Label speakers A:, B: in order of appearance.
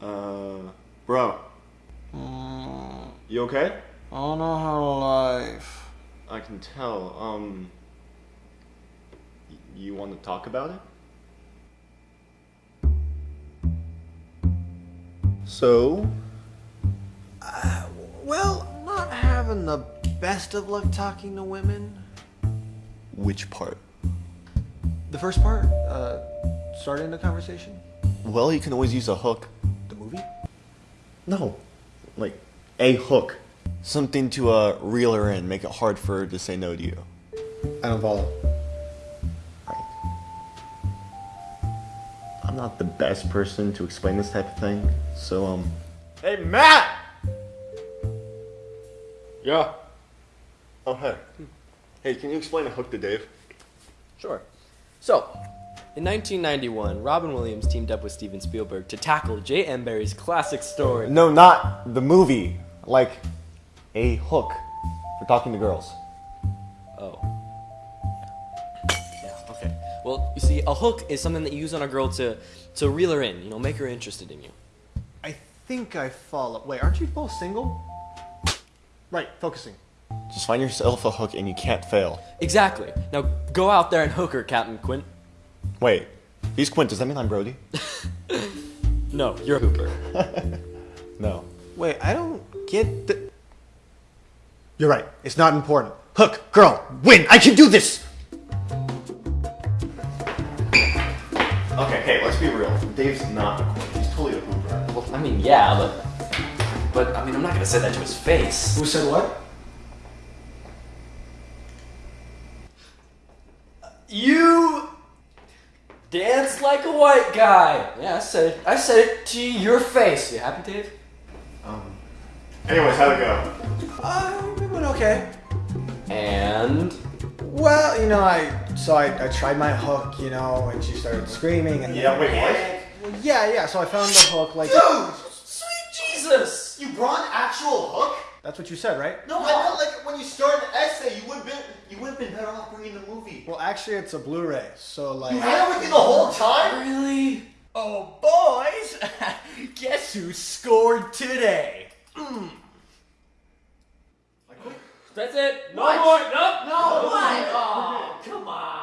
A: Bro,
B: Mm,
A: you okay?
B: I don't know how to life.
A: I can tell. Um, you want to talk about it? So, uh,
B: Well, I'm not having the best of luck talking to women.
A: which part?
B: The first part, uh, starting the conversation.
A: Well, you can always use a hook.
B: The movie?
A: No, like a hook. Something to uh, reel her in, make it hard for her to say no to you.
B: I don't follow.
A: Right. I'm not the best person to explain this type of thing, so um. Hey, Matt!
C: Yeah.
A: Oh, hey. Hey, can you explain a hook to Dave?
C: Sure. So, in 1991, Robin Williams teamed up with Steven Spielberg to tackle J.M. Barrie's classic story.
A: No, not the movie. Like a hook for talking to girls.
C: Oh. Yeah, okay. Well, you see, a hook is something that you use on a girl to, to reel her in, you know, make her interested in you.
B: I think I follow. Wait, aren't you both single? Right, focusing.
A: Just find yourself a hook and you can't fail.
C: Exactly. Now go out there and hook her, Captain Quint.
A: Wait, he's Quint. Does that mean I'm Brody?
C: No, you're Hooper.
A: No.
B: Wait, I don't get the. You're right. It's not important. Hook, girl, win. I can do this.
A: Okay, hey, let's be real. Dave's not a Quint. He's totally a Hooper.
C: Well, I mean, yeah, but. But, I mean, I'm not gonna say that to his face.
B: Who said what?
C: You dance like a white guy. Yeah, I said it. I said it to your face. You happy, Dave?
A: Um. Anyways, how'd it go?
B: Uh, it went okay.
C: And
B: Well, you know, I so I, I tried my hook, you know, and she started screaming and
A: Yeah, wait, what?
B: Well, yeah, yeah. So I found the hook, like Dude,
C: sweet Jesus.
A: You brought an actual hook?
B: that's what you said, right?
A: No, I felt like when you started an essay, you would have been you would have been better off bringing the movie.
B: Well, actually, it's a Blu-ray, so like.
A: You had it with you the whole time?
C: Really?
D: Oh, boys, guess who scored today?
C: That's it. No
D: What?
C: more. Nope.
D: No, what? Oh, come on.